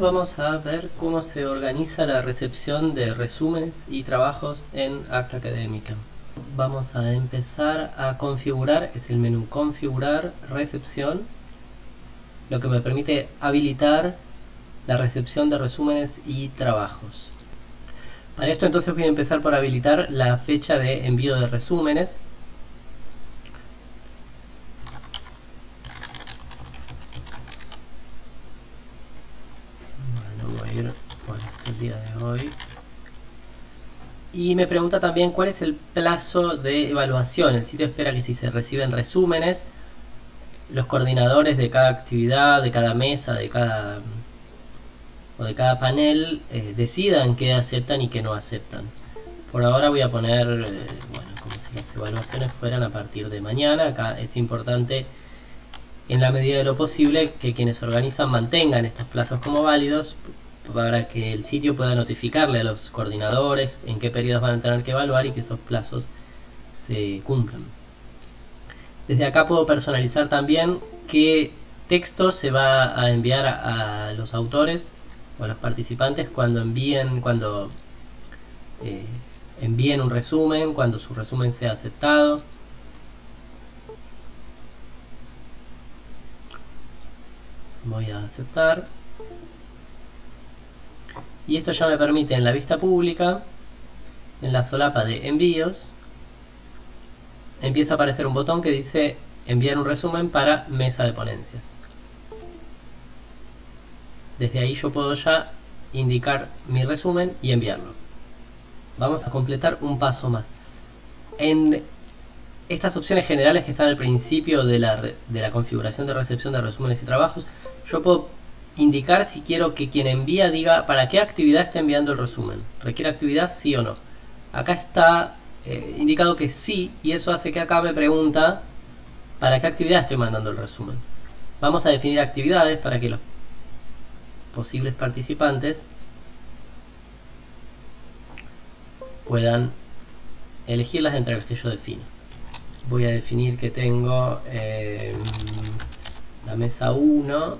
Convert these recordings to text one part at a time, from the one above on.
vamos a ver cómo se organiza la recepción de resúmenes y trabajos en Acta Académica. Vamos a empezar a configurar, es el menú configurar recepción, lo que me permite habilitar la recepción de resúmenes y trabajos. Para esto entonces voy a empezar por habilitar la fecha de envío de resúmenes. Bueno, voy a ir por este día de Y me pregunta también cuál es el plazo de evaluación. El sitio espera que si se reciben resúmenes, los coordinadores de cada actividad, de cada mesa, de cada o de cada panel eh, decidan qué aceptan y qué no aceptan. Por ahora voy a poner, eh, bueno, como si las evaluaciones fueran a partir de mañana. Acá es importante, en la medida de lo posible, que quienes organizan mantengan estos plazos como válidos para que el sitio pueda notificarle a los coordinadores en qué periodos van a tener que evaluar y que esos plazos se cumplan. Desde acá puedo personalizar también qué texto se va a enviar a los autores o los participantes cuando envíen, cuando eh, envíen un resumen, cuando su resumen sea aceptado. Voy a aceptar. Y esto ya me permite en la vista pública, en la solapa de envíos, empieza a aparecer un botón que dice enviar un resumen para mesa de ponencias. Desde ahí yo puedo ya indicar mi resumen y enviarlo. Vamos a completar un paso más. En estas opciones generales que están al principio de la, de la configuración de recepción de resúmenes y trabajos, yo puedo indicar si quiero que quien envía diga para qué actividad está enviando el resumen. ¿Requiere actividad? Sí o no. Acá está eh, indicado que sí y eso hace que acá me pregunta para qué actividad estoy mandando el resumen. Vamos a definir actividades para que los posibles participantes puedan elegirlas entre las que yo defino. Voy a definir que tengo eh, la mesa 1,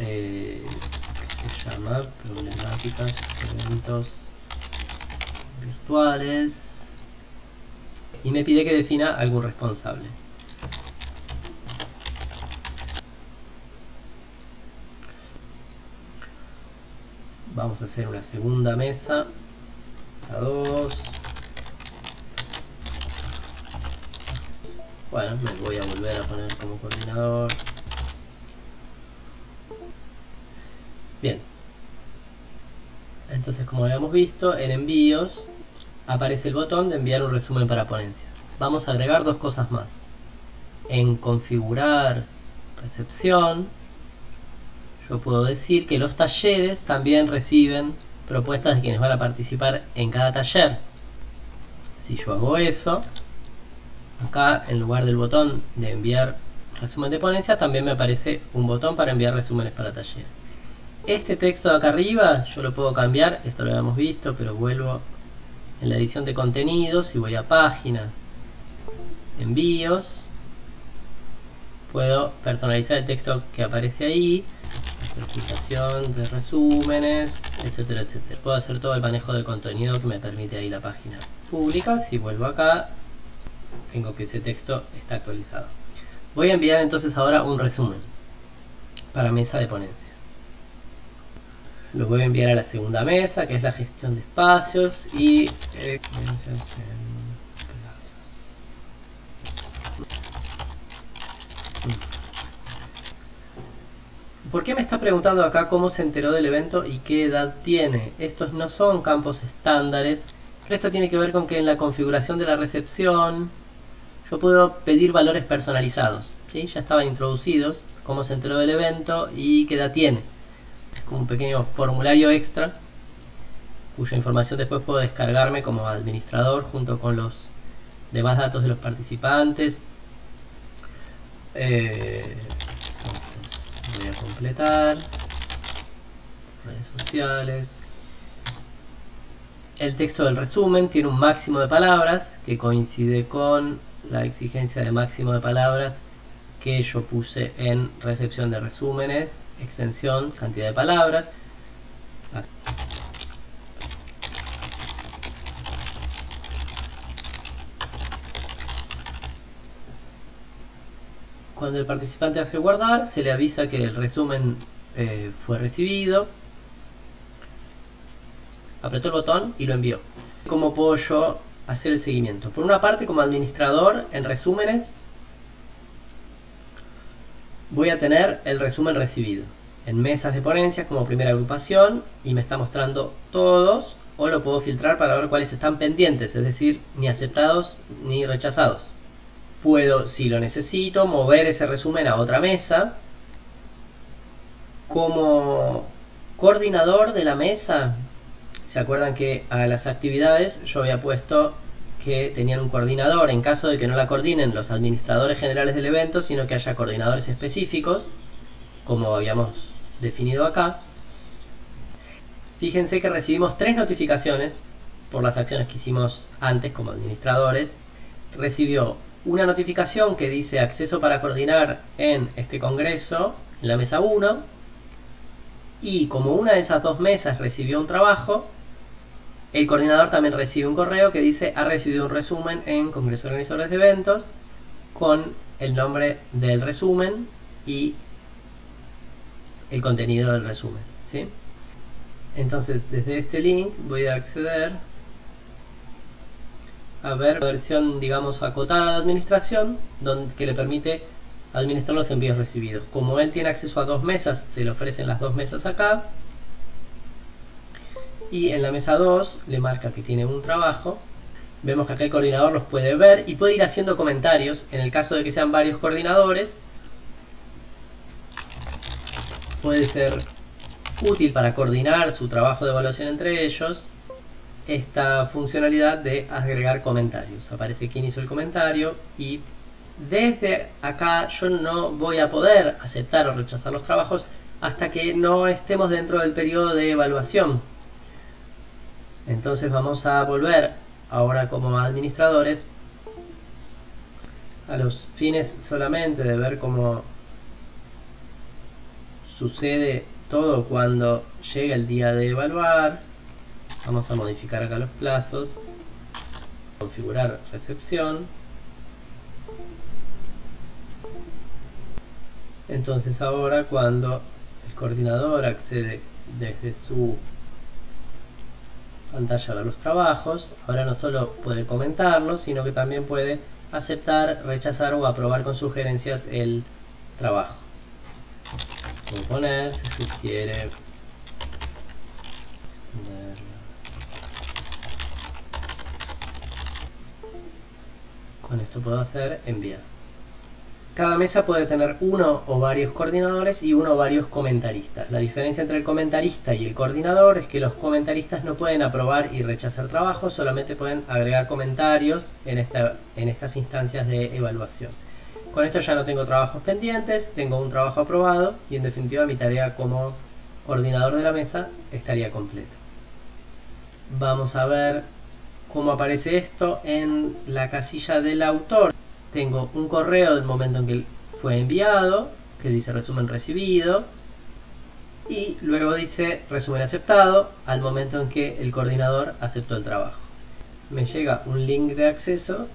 eh, que se llama problemáticas, eventos virtuales, y me pide que defina algún responsable. vamos a hacer una segunda mesa a dos bueno, me voy a volver a poner como coordinador bien entonces como habíamos visto en envíos aparece el botón de enviar un resumen para ponencia vamos a agregar dos cosas más en configurar recepción yo puedo decir que los talleres también reciben propuestas de quienes van a participar en cada taller. Si yo hago eso, acá en lugar del botón de enviar resumen de ponencia, también me aparece un botón para enviar resúmenes para taller. Este texto de acá arriba yo lo puedo cambiar, esto lo habíamos visto, pero vuelvo en la edición de contenidos y voy a páginas, envíos, puedo personalizar el texto que aparece ahí, presentación de resúmenes, etcétera, etcétera. Puedo hacer todo el manejo de contenido que me permite ahí la página pública. Si vuelvo acá, tengo que ese texto está actualizado. Voy a enviar entonces ahora un resumen para mesa de ponencia. Lo voy a enviar a la segunda mesa, que es la gestión de espacios y ¿Por qué me está preguntando acá cómo se enteró del evento y qué edad tiene? Estos no son campos estándares. Esto tiene que ver con que en la configuración de la recepción yo puedo pedir valores personalizados. ¿sí? Ya estaban introducidos, cómo se enteró del evento y qué edad tiene. Un pequeño formulario extra cuya información después puedo descargarme como administrador junto con los demás datos de los participantes. Eh, voy a completar redes sociales el texto del resumen tiene un máximo de palabras que coincide con la exigencia de máximo de palabras que yo puse en recepción de resúmenes, extensión, cantidad de palabras. Cuando el participante hace guardar, se le avisa que el resumen eh, fue recibido. Apretó el botón y lo envió. ¿Cómo puedo yo hacer el seguimiento? Por una parte, como administrador, en resúmenes, voy a tener el resumen recibido. En mesas de ponencias como primera agrupación y me está mostrando todos o lo puedo filtrar para ver cuáles están pendientes, es decir, ni aceptados ni rechazados. Puedo, si lo necesito, mover ese resumen a otra mesa. Como coordinador de la mesa, ¿se acuerdan que a las actividades yo había puesto que tenían un coordinador en caso de que no la coordinen los administradores generales del evento, sino que haya coordinadores específicos, como habíamos definido acá. Fíjense que recibimos tres notificaciones por las acciones que hicimos antes como administradores. Recibió una notificación que dice acceso para coordinar en este congreso, en la mesa 1, y como una de esas dos mesas recibió un trabajo, el coordinador también recibe un correo que dice ha recibido un resumen en Congreso de Organizadores de Eventos con el nombre del resumen y el contenido del resumen. ¿sí? Entonces desde este link voy a acceder a ver la versión, digamos, acotada de administración, que le permite administrar los envíos recibidos. Como él tiene acceso a dos mesas, se le ofrecen las dos mesas acá. Y en la mesa 2 le marca que tiene un trabajo. Vemos que acá el coordinador los puede ver y puede ir haciendo comentarios. En el caso de que sean varios coordinadores, puede ser útil para coordinar su trabajo de evaluación entre ellos esta funcionalidad de agregar comentarios. Aparece quién hizo el comentario y desde acá yo no voy a poder aceptar o rechazar los trabajos hasta que no estemos dentro del periodo de evaluación. Entonces vamos a volver ahora como administradores a los fines solamente de ver cómo sucede todo cuando llega el día de evaluar Vamos a modificar acá los plazos. Configurar recepción. Entonces ahora cuando el coordinador accede desde su pantalla a los trabajos, ahora no solo puede comentarlos, sino que también puede aceptar, rechazar o aprobar con sugerencias el trabajo. Puedo poner, se sugiere Con esto puedo hacer enviar. Cada mesa puede tener uno o varios coordinadores y uno o varios comentaristas. La diferencia entre el comentarista y el coordinador es que los comentaristas no pueden aprobar y rechazar trabajos, solamente pueden agregar comentarios en, en estas instancias de evaluación. Con esto ya no tengo trabajos pendientes, tengo un trabajo aprobado y en definitiva mi tarea como coordinador de la mesa estaría completa. Vamos a ver cómo aparece esto en la casilla del autor. Tengo un correo del momento en que fue enviado, que dice resumen recibido, y luego dice resumen aceptado al momento en que el coordinador aceptó el trabajo. Me llega un link de acceso,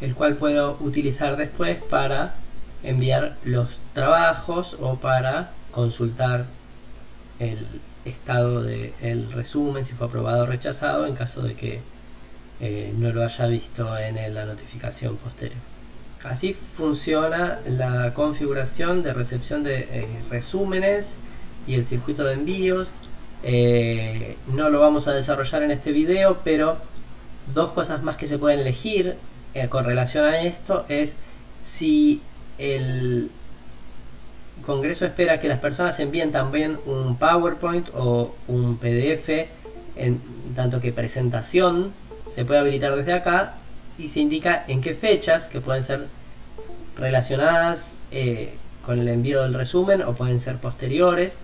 el cual puedo utilizar después para enviar los trabajos o para consultar el, estado del resumen, si fue aprobado o rechazado, en caso de que eh, no lo haya visto en la notificación posterior. Así funciona la configuración de recepción de eh, resúmenes y el circuito de envíos. Eh, no lo vamos a desarrollar en este video, pero dos cosas más que se pueden elegir con relación a esto es si el Congreso espera que las personas envíen también un PowerPoint o un PDF, en tanto que presentación se puede habilitar desde acá y se indica en qué fechas, que pueden ser relacionadas eh, con el envío del resumen o pueden ser posteriores,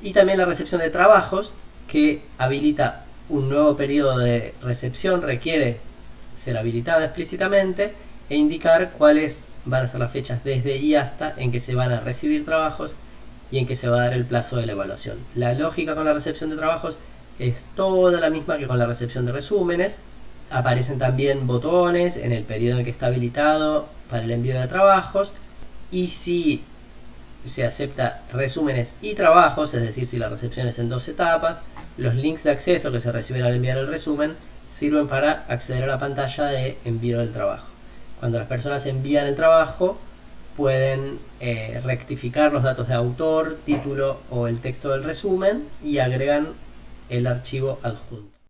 y también la recepción de trabajos, que habilita un nuevo periodo de recepción, requiere ser habilitada explícitamente e indicar cuál es van a ser las fechas desde y hasta en que se van a recibir trabajos y en que se va a dar el plazo de la evaluación. La lógica con la recepción de trabajos es toda la misma que con la recepción de resúmenes. Aparecen también botones en el periodo en que está habilitado para el envío de trabajos y si se acepta resúmenes y trabajos, es decir, si la recepción es en dos etapas, los links de acceso que se reciben al enviar el resumen sirven para acceder a la pantalla de envío del trabajo. Cuando las personas envían el trabajo, pueden eh, rectificar los datos de autor, título o el texto del resumen y agregan el archivo adjunto.